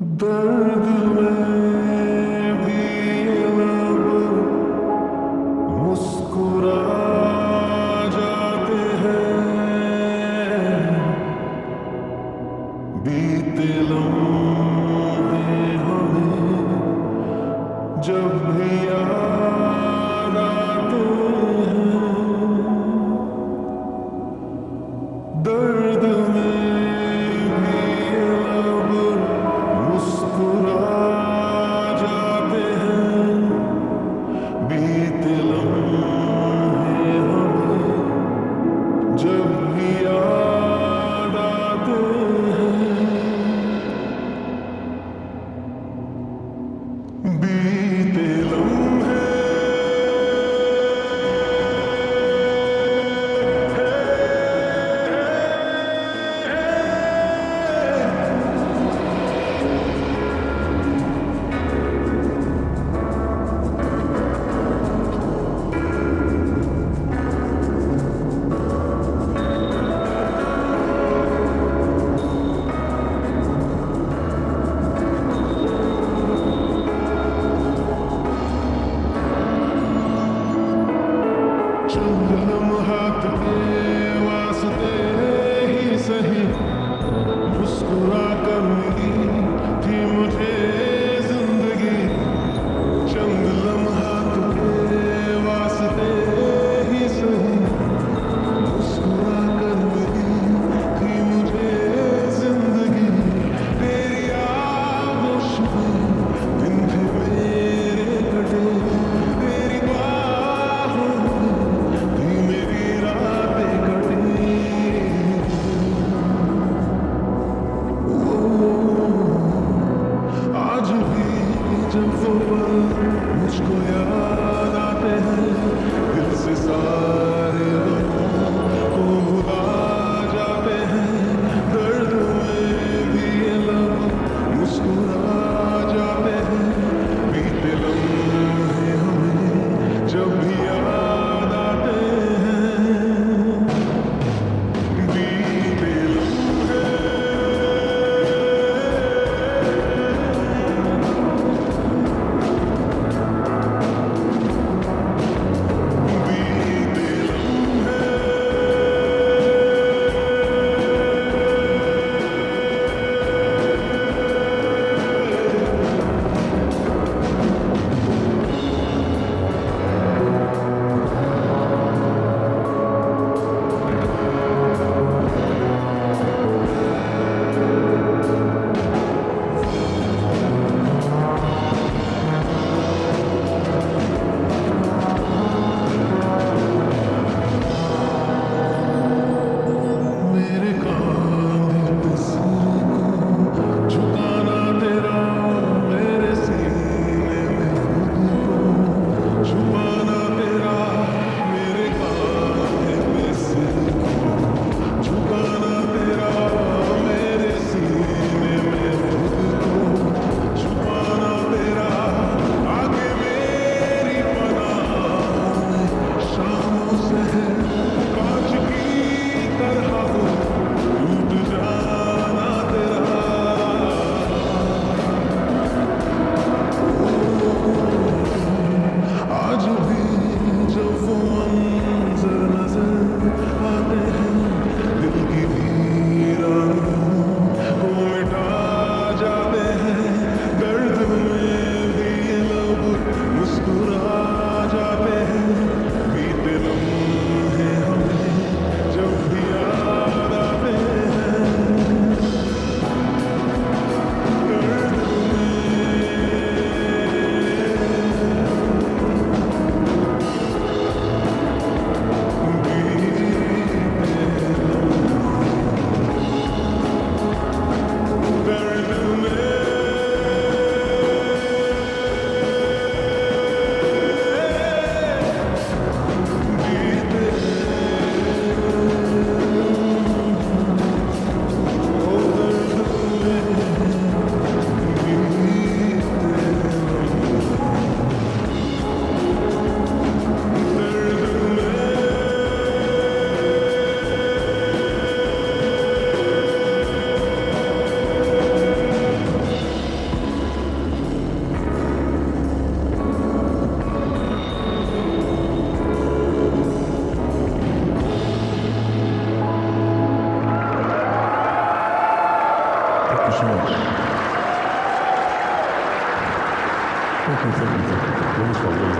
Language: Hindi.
दर्द में भी मुस्कुरा जाते हैं बीते लम्हे हमें जब भी याद चंदनम हाथ दे वास्ते ही। सही मुस्कुरा 진짜 진짜 너무 좋아